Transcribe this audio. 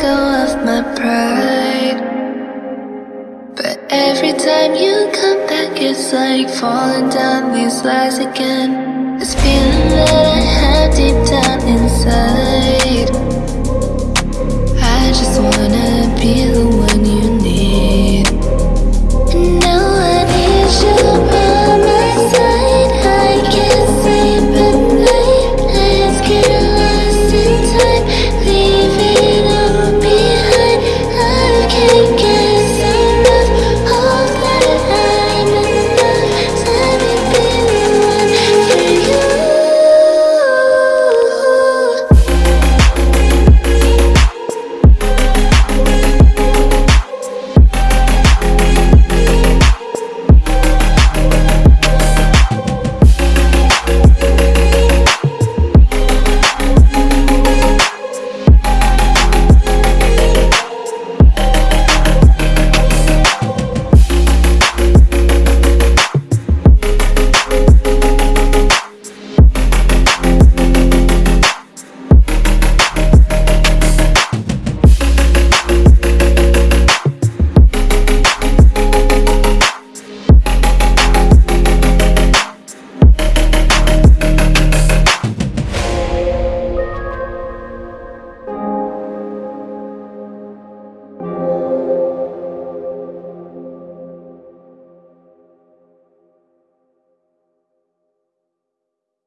go of my pride. But every time you come back It's like falling down these lies again. It's feeling